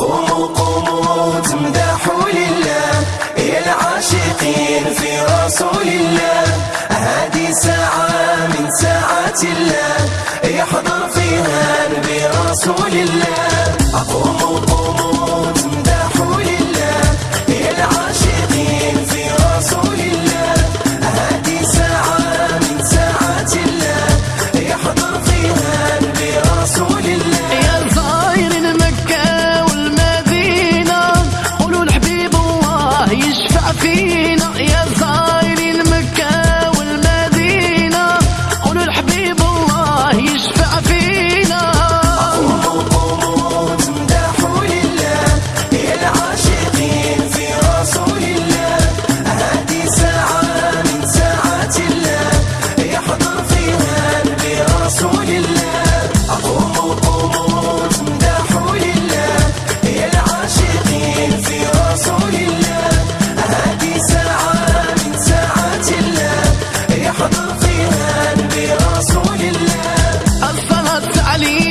قوموا قوموا تمدحوا لله يا العاشقين في رسول الله. هذه ساعة من ساعات الله يحضر فيها نبي رسول الله. قوموا قوموا شافينا يا صاحبي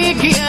Mickey